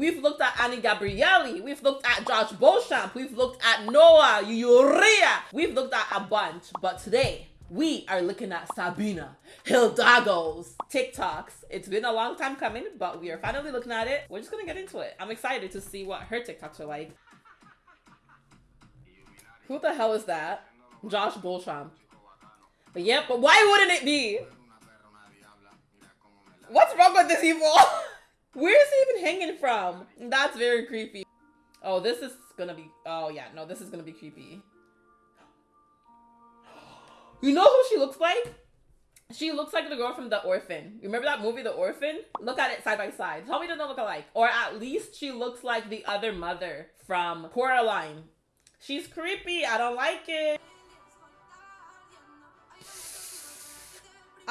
We've looked at Any Gabrielly. We've looked at Josh Beauchamp. We've looked at Noah Urrea. We've looked at a bunch. But today, we are looking at Sabina Hidalgo's TikToks. It's been a long time coming, but we are finally looking at it. We're just gonna get into it. I'm excited to see what her TikToks are like. Who the hell is that? Josh Beauchamp. But yep, but why wouldn't it be? What's wrong with this evil? Where is he even hanging from? That's very creepy. Oh, this is gonna be. Oh, yeah. No, this is gonna be creepy. You know who she looks like? She looks like the girl from The Orphan. You remember that movie, The Orphan? Look at it side by side. Tell me don't look alike. Or at least she looks like the other mother from Coraline. She's creepy. I don't like it.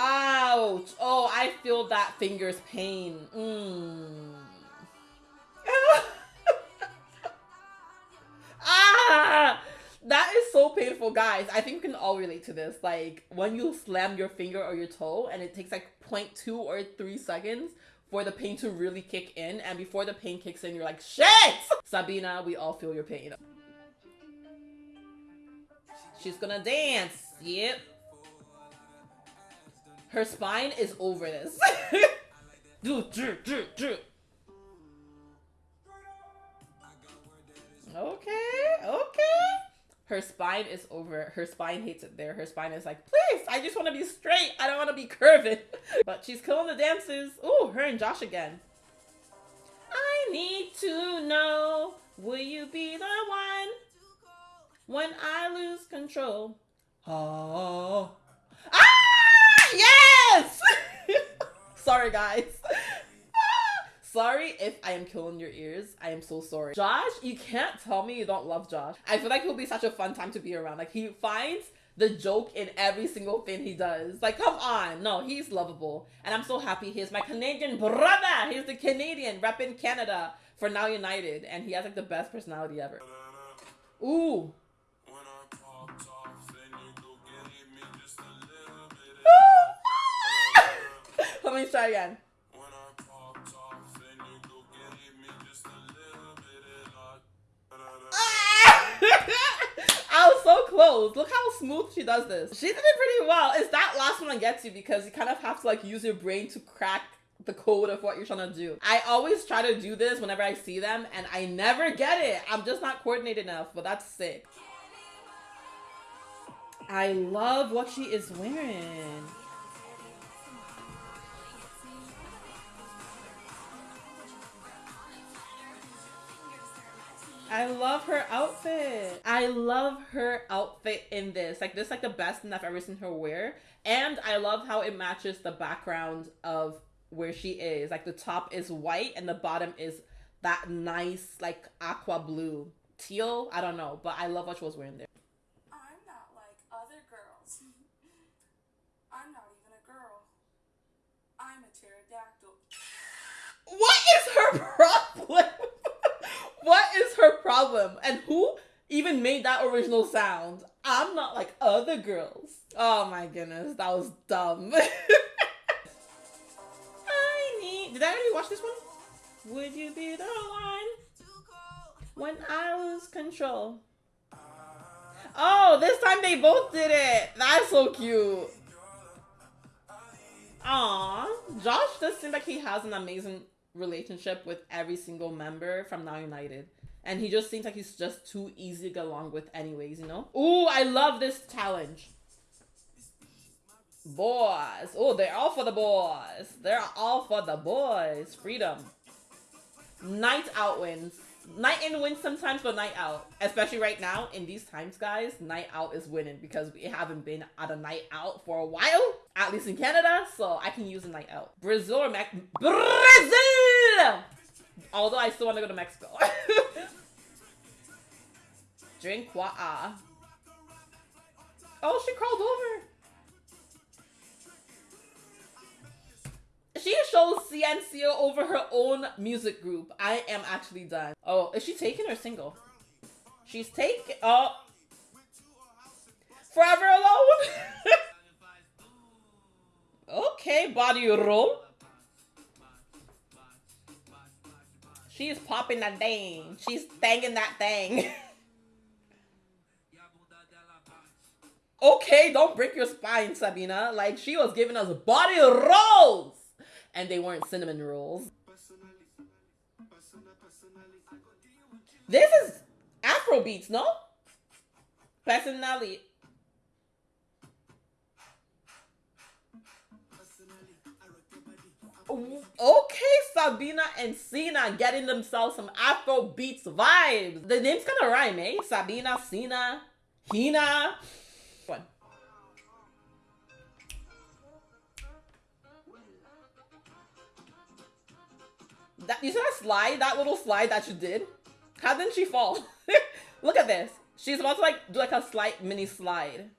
Ouch. Oh, I feel that finger's pain. Mm. ah! That is so painful, guys. I think we can all relate to this. Like, when you slam your finger or your toe and it takes like 0.2 or 3 seconds for the pain to really kick in. And before the pain kicks in, you're like, shit! Sabina, we all feel your pain. She's gonna dance. Yep. Her spine is over this. okay, okay. Her spine is over. Her spine hates it there. Her spine is like, please, I just want to be straight. I don't want to be curving. but she's killing the dances. Ooh, her and Josh again. I need to know, will you be the one when I lose control? Oh. Yes! sorry, guys. sorry if I am killing your ears. I am so sorry. Josh, you can't tell me you don't love Josh. I feel like he'll be such a fun time to be around. Like, he finds the joke in every single thing he does. Like, come on. No, he's lovable. And I'm so happy he's my Canadian brother. He's the Canadian repping Canada for Now United. And he has like the best personality ever. Ooh. Me try again. Ah! I was so close. Look how smooth she does this. She did it pretty well. It's that last one that gets you because you kind of have to like use your brain to crack the code of what you're trying to do. I always try to do this whenever I see them and I never get it. I'm just not coordinated enough, but that's sick. I love what she is wearing. I love her outfit. I love her outfit in this. Like this is like the best thing I've ever seen her wear. And I love how it matches the background of where she is. Like the top is white and the bottom is that nice like aqua blue. Teal, I don't know, but I love what she was wearing there. I'm not like other girls. I'm not even a girl. I'm a pterodactyl. What is her problem? What is her problem? And who even made that original sound? I'm not like other girls. Oh my goodness, that was dumb. I need. Did I already watch this one? Would you be the one when I lose control? Oh, this time they both did it. That's so cute. Aw, Josh does seem like he has an amazing relationship with every single member from Now United. And he just seems like he's just too easy to get along with anyways, you know? Ooh, I love this challenge. Boys. Oh, they're all for the boys. They're all for the boys. Freedom. Night out wins. Night in wins sometimes, but night out. Especially right now, in these times, guys, night out is winning because we haven't been at a night out for a while. At least in Canada, so I can use a night out. Brazil Mac Brazil Although I still want to go to Mexico. Drink water. Oh, she crawled over. She shows Ciencio over her own music group. I am actually done. Oh, is she taking or single? She's taking. Oh. Uh, Forever alone? okay, body roll. She's popping that thing. She's banging that thing. okay, don't break your spine, Sabina. Like, she was giving us body rolls. And they weren't cinnamon rolls. This is Afro beats, no? Personally. Okay, Sabina and Sina getting themselves some Afro beats vibes. The name's kind of rhyme, eh? Sabina, Sina, Hina. One. That you saw that slide, that little slide that you did? How didn't she fall? Look at this. She's about to like do like a slight mini slide.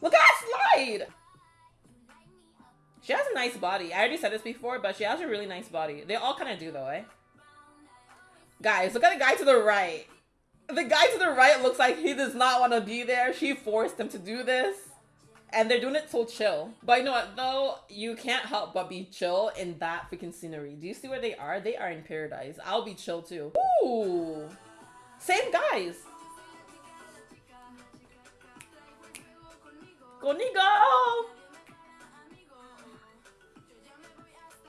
Look at that slide! She has a nice body. I already said this before, but she has a really nice body. They all kind of do though, eh? Guys, look at the guy to the right. The guy to the right looks like he does not want to be there. She forced him to do this. And they're doing it so chill. But you know what, though? You can't help but be chill in that freaking scenery. Do you see where they are? They are in paradise. I'll be chill too. Ooh! Same guys! Conmigo!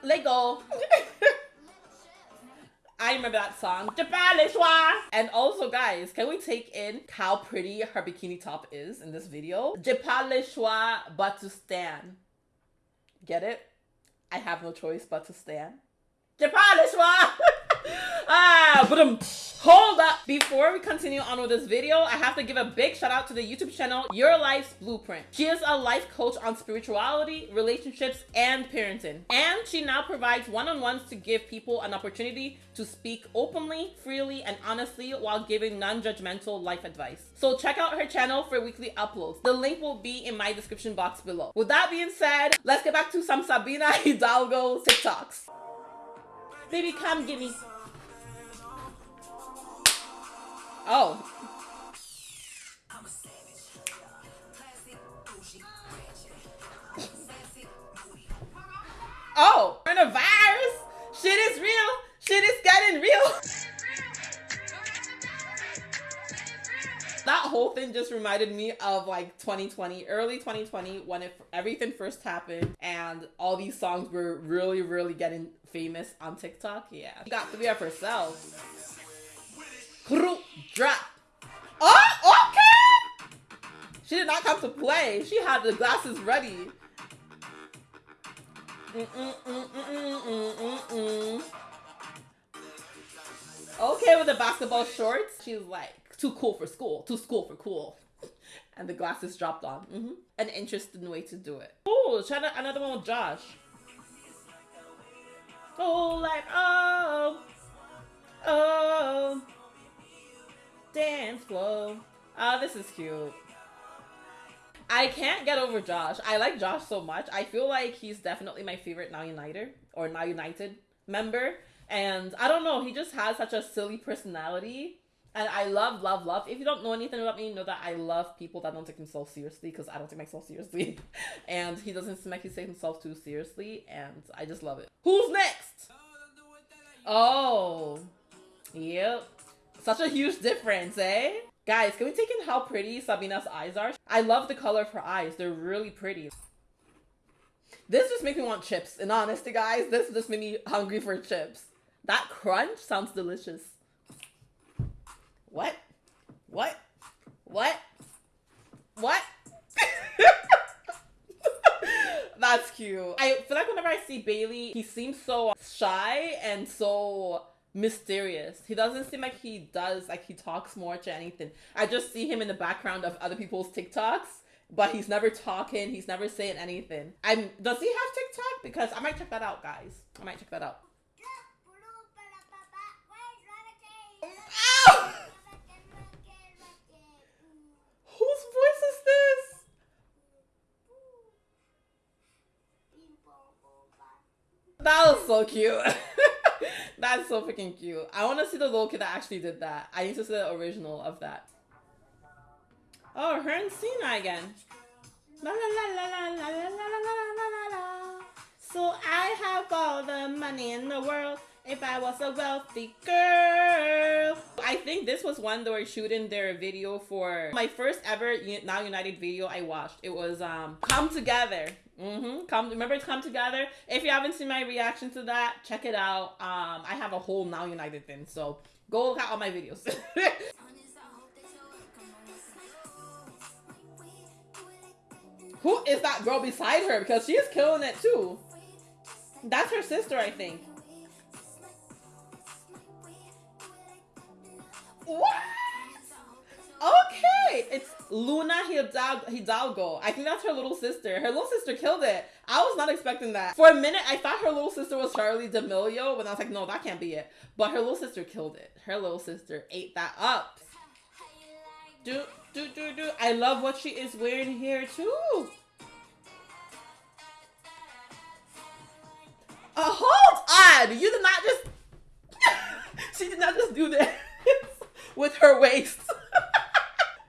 Lego. I remember that song. And also, guys, can we take in how pretty her bikini top is in this video? but to stand. Get it? I have no choice but to stand. ah, but um, hold up. Before we continue on with this video, I have to give a big shout out to the YouTube channel, Your Life's Blueprint. She is a life coach on spirituality, relationships, and parenting. And she now provides one-on-ones to give people an opportunity to speak openly, freely, and honestly while giving non-judgmental life advice. So check out her channel for weekly uploads. The link will be in my description box below. With that being said, let's get back to some Sabina Hidalgo TikToks. Baby, come give me Oh. Oh, coronavirus? Shit is real. Shit is getting real. that whole thing just reminded me of like 2020, early 2020, when it, everything first happened and all these songs were really, really getting famous on TikTok. Yeah, she got to be up Drop. Oh, okay. She did not come to play. She had the glasses ready. Okay, with the basketball shorts, she's like, too cool for school. Too school for cool. And the glasses dropped on. Mm -hmm. An interesting way to do it. Oh, try another one with Josh. Oh, like, oh Oh, this is cute. I can't get over Josh. I like Josh so much. I feel like he's definitely my favorite Now United or Now United member. And I don't know, he just has such a silly personality. And I love, love, love. If you don't know anything about me, know that I love people that don't take themselves seriously because I don't take myself seriously. and he doesn't seem like he himself too seriously. And I just love it. Who's next? Oh, yep. Such a huge difference, eh? Guys, can we take in how pretty Sabina's eyes are? I love the color of her eyes. They're really pretty. This just makes me want chips. In honesty, guys, this just made me hungry for chips. That crunch sounds delicious. What? What? What? What? That's cute. I feel like whenever I see Bailey, he seems so shy and so mysterious. He doesn't seem like he does like he talks more to anything. I just see him in the background of other people's TikToks, but he's never talking, he's never saying anything. I'm does he have TikTok? Because I might check that out, guys. I might check that out. Whose voice is this? That was so cute. That's so freaking cute. I want to see the little kid that actually did that. I need to see the original of that. Oh, her and Sina again. La la la la la la la la la la la. So I have all the money in the world, If I was a wealthy girl. I think this was one they were shooting their video for my first ever Now United video I watched. It was um Come Together. Mm-hmm. Come remember Come Together? If you haven't seen my reaction to that, check it out. Um I have a whole Now United thing, so go look at all my videos. Who is that girl beside her? Because she is killing it too. That's her sister, I think. Luna Hidalgo. I think that's her little sister. Her little sister killed it. I was not expecting that. For a minute, I thought her little sister was Charli D'Amelio, but I was like, no, that can't be it. But her little sister killed it. Her little sister ate that up. Do, do, do, do. I love what she is wearing here, too. A hold on! You did not just... she did not just do this with her waist.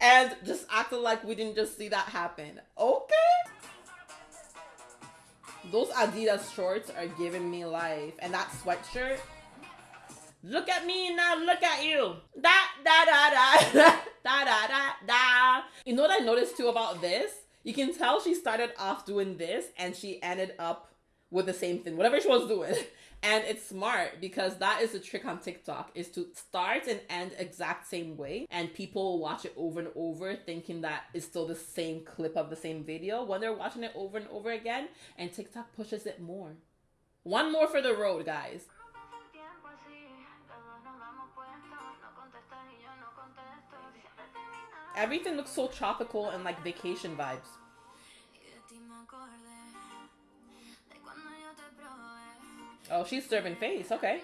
And just acted like we didn't just see that happen. Okay. Those Adidas shorts are giving me life. And that sweatshirt. Look at me now, look at you. Da da da da da da da da. You know what I noticed too about this? You can tell she started off doing this and she ended up with the same thing, whatever she was doing. And it's smart because that is a trick on TikTok is to start and end exact same way. And people watch it over and over thinking that it's still the same clip of the same video when they're watching it over and over again. And TikTok pushes it more. One more for the road, guys. Everything looks so tropical and like vacation vibes. Oh, she's serving face. Okay.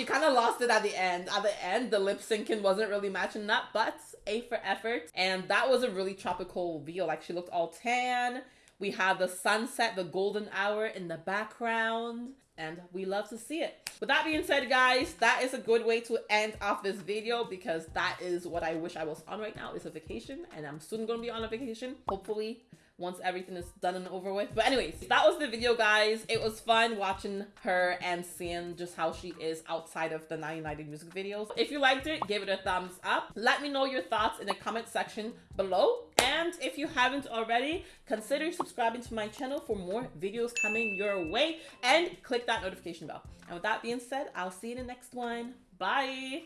She kind of lost it at the end. At the end, the lip syncing wasn't really matching up, but A for effort. And that was a really tropical video. Like she looked all tan. We have the sunset, the golden hour in the background and we love to see it. With that being said, guys, that is a good way to end off this video because that is what I wish I was on right now is a vacation and I'm soon going to be on a vacation. Hopefully once everything is done and over with. But anyways, that was the video, guys. It was fun watching her and seeing just how she is outside of the 990 music videos. If you liked it, give it a thumbs up. Let me know your thoughts in the comment section below. And if you haven't already, consider subscribing to my channel for more videos coming your way and click that notification bell. And with that being said, I'll see you in the next one. Bye!